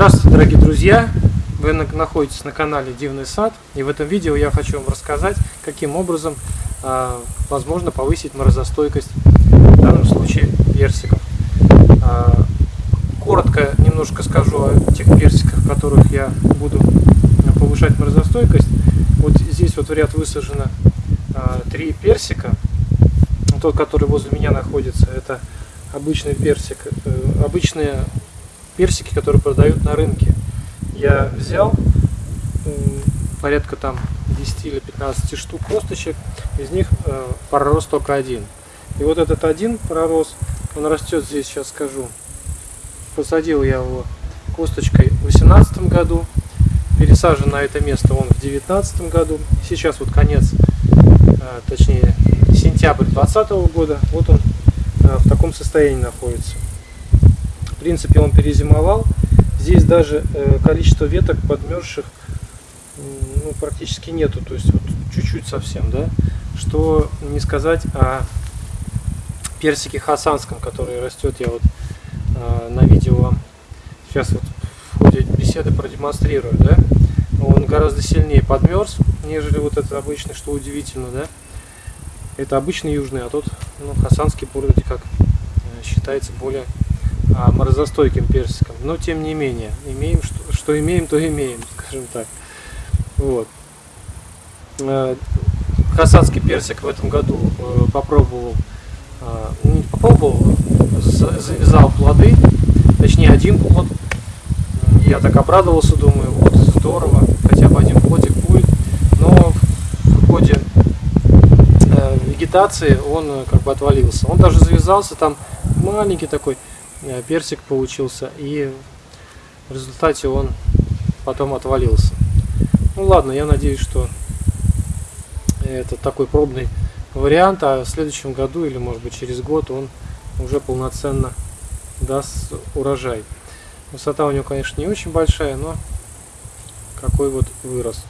Здравствуйте, дорогие друзья! Вы находитесь на канале Дивный сад, и в этом видео я хочу вам рассказать, каким образом э, возможно повысить морозостойкость, в данном случае персиков. Э, коротко немножко скажу о тех персиках, которых я буду повышать морозостойкость. Вот здесь вот в ряд высажено э, три персика. Тот, который возле меня находится, это обычный персик, э, обычные персики, которые продают на рынке. Я взял порядка там 10 или 15 штук косточек, из них э, пророс только один. И вот этот один пророс, он растет здесь, сейчас скажу. Посадил я его косточкой в 2018 году, пересажен на это место он в 2019 году. Сейчас вот конец, э, точнее сентябрь 2020 года, вот он э, в таком состоянии находится. В принципе он перезимовал. Здесь даже э, количество веток подмерзших ну, практически нету, то есть вот чуть-чуть совсем, да. Что не сказать о персике хасанском, который растет, я вот э, на видео вам сейчас вот в ходе беседы продемонстрирую, да. Он гораздо сильнее подмерз, нежели вот этот обычный, что удивительно, да. Это обычный южный, а тот ну, хасанский вроде как э, считается более морозостойким персиком. Но тем не менее, имеем, что, что имеем, то имеем, скажем так. Вот. Э, хасанский персик в этом году э, попробовал, не попробовал, завязал плоды, точнее один плод. Я так обрадовался, думаю, вот здорово, хотя бы один плодик будет. Но в ходе вегетации он э, как бы отвалился. Он даже завязался, там маленький такой э, персик получился, и в результате он потом отвалился. Ну ладно, я надеюсь, что это такой пробный вариант, а в следующем году или может быть через год он уже полноценно даст урожай. Высота у него, конечно, не очень большая, но какой вот вырос.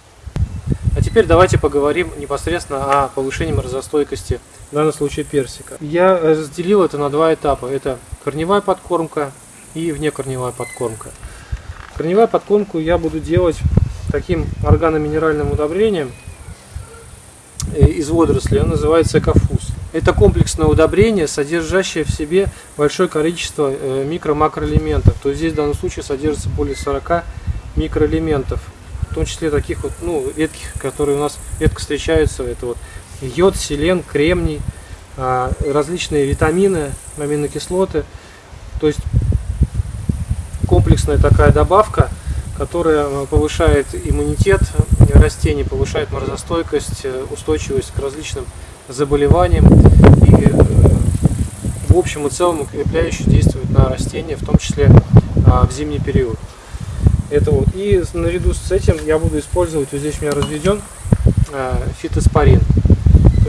А теперь давайте поговорим непосредственно о повышении морозостойкости, в данном случае персика. Я разделил это на два этапа. Это корневая подкормка и внекорневая подкормка. Корневая подкормку я буду делать таким органоминеральным удобрением э, из водорослей, он называется экофуз. Это комплексное удобрение, содержащее в себе большое количество э, микро-макроэлементов. То есть здесь в данном случае содержится более 40 микроэлементов в том числе таких вот, ну, редких, которые у нас редко встречаются, это вот йод, селен, кремний, а, различные витамины, аминокислоты, то есть комплексная такая добавка, которая а, повышает иммунитет растений, повышает морозостойкость, э, устойчивость к различным заболеваниям и э, в общем и целом укрепляюще действует на растения, в том числе а, в зимний период. Это вот. И наряду с этим я буду использовать, вот здесь у меня разведен э, фитоспорин.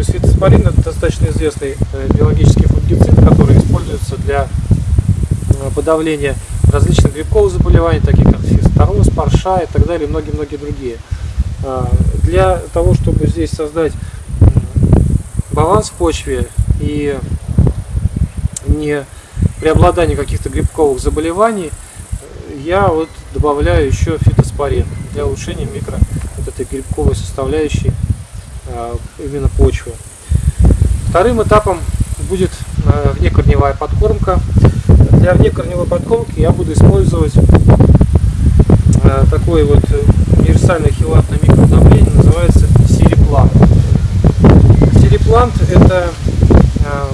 То есть фитоспорин это достаточно известный э, биологический фунгицид, который используется для э, подавления различных грибковых заболеваний, таких как фистороз, парша и так далее, и многие-многие другие. Для того, чтобы здесь создать баланс в почве и не преобладание каких-то грибковых заболеваний, я вот добавляю еще фитоспорин для улучшения микро вот этой грибковой составляющей а, именно почвы. Вторым этапом будет а, внекорневая подкормка. Для внекорневой подкормки я буду использовать а, такой вот универсальный хилатное микроудобрение, называется Сириплант. Сириплант это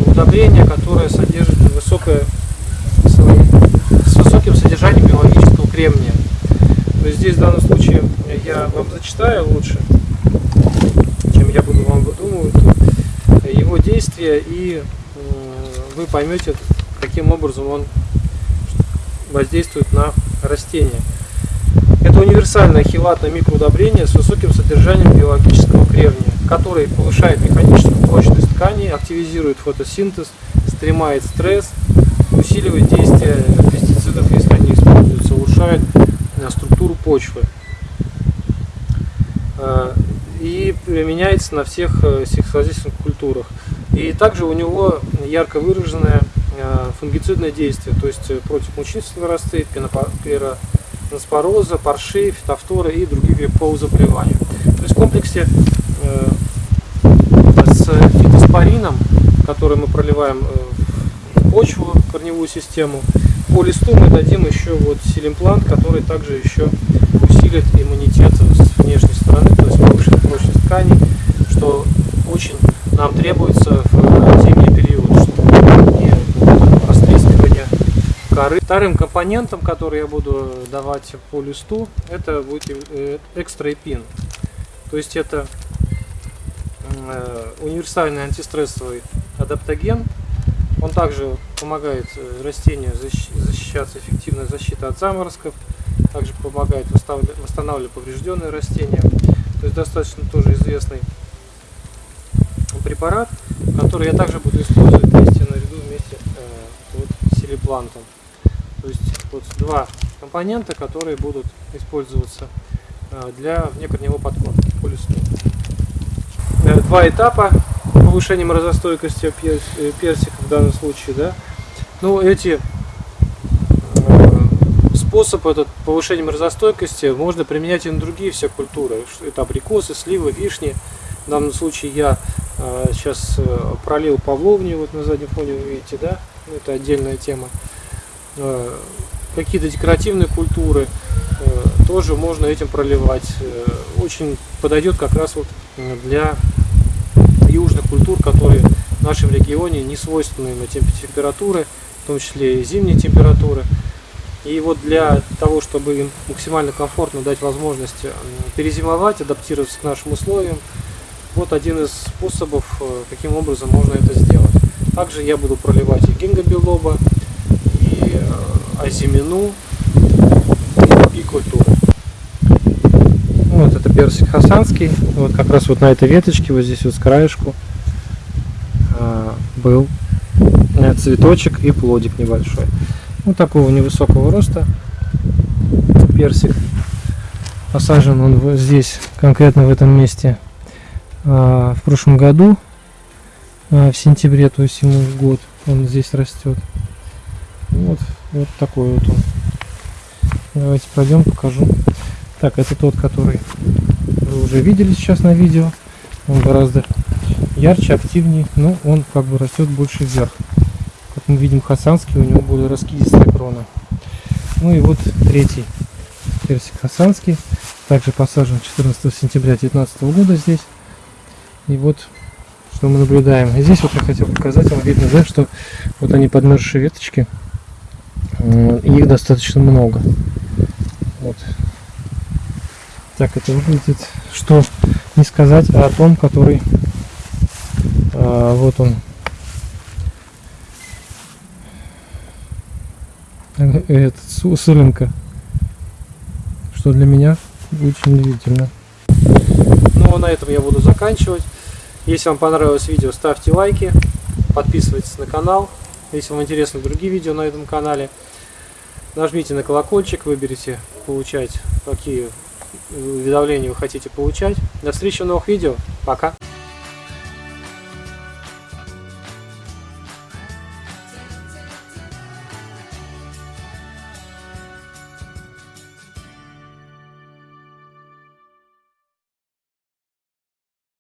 удобрение, которое содержит высокое с высоким содержанием биологического кремния. Есть здесь в данном случае я вам зачитаю лучше, выдумывать его действия, и вы поймете, каким образом он воздействует на растения. Это универсальное хилатное микроудобрение с высоким содержанием биологического кремния, который повышает механическую прочность тканей, активизирует фотосинтез, стремает стресс, усиливает действие пестицидов, если они используются, улучшает э, структуру почвы. Э, и применяется на всех э, сельскохозяйственных культурах. И также у него ярко выраженное фунгицидное действие, то есть против мучнистых наросты, транспороза, парши, фитофторы и грибковые заболевания. То есть в комплексе э, с фитоспорином, который мы проливаем э, в почву, корневую систему, по листу мы дадим еще вот силимплант, который также еще усилит иммунитет с внешней стороны, то есть повышит прочность тканей, что очень нам требуется в зимний период, чтобы не растрескивание коры. Вторым компонентом, который я буду давать по листу, это будет э, экстраэпин. То есть это э, универсальный антистрессовый адаптоген. Он также помогает э, растению защищаться, эффективная защита от заморозков, также помогает восстанавливать поврежденные растения. То есть достаточно тоже известный препарат, который я также буду использовать вместе наряду вместе э, вот, с селеплантом. То есть вот два компонента, которые будут использоваться э, для внекорневой подкормки по. Э, два этапа повышения морозостойкости э, персика в данном случае. Да? Ну, эти способ этот повышения морозостойкости можно применять и на другие все культуры. Это абрикосы, сливы, вишни. В данном случае я сейчас э, пролил павловню, вот на заднем фоне вы видите, да? Ну, это отдельная тема. Э, Какие-то декоративные культуры э, тоже можно этим проливать. Э, очень подойдет как раз вот для южных культур, которые в нашем регионе не свойственны на температуры, в том числе и зимние температуры. И вот для того, чтобы им максимально комфортно дать возможность перезимовать, адаптироваться к нашим условиям, вот один из способов, э, каким образом можно это сделать. Также я буду проливать и гингобилоба, и э, азимину, и другие культуры. Вот это персик хасанский. Вот как раз вот на этой веточке, вот здесь вот с краешку э, был цветочек и плодик небольшой. Вот такого невысокого роста персик. Посажен он здесь, конкретно в этом месте а, в прошлом году, а, в сентябре, то есть ему год, он здесь растет. Вот, вот такой вот он. Давайте пройдем, покажу. Так, это тот, который вы уже видели сейчас на видео. Он гораздо ярче, активнее, но он как бы растет больше вверх. Как мы видим, хасанский, у него более раскидистая крона. Ну и вот третий персик хасанский, также посажен 14 сентября 2019 года здесь. И вот что мы наблюдаем. И здесь вот я хотел показать вам, видно, да, что вот они подмерзшие веточки, их достаточно много. Вот. Так это выглядит, что не сказать о том, который, а, вот он, этот сылинка, что для меня очень удивительно. Ну а на этом я буду заканчивать. Если вам понравилось видео, ставьте лайки, подписывайтесь на канал. Если вам интересны другие видео на этом канале, нажмите на колокольчик, выберите получать, какие уведомления вы хотите получать. До встречи в новых видео. Пока!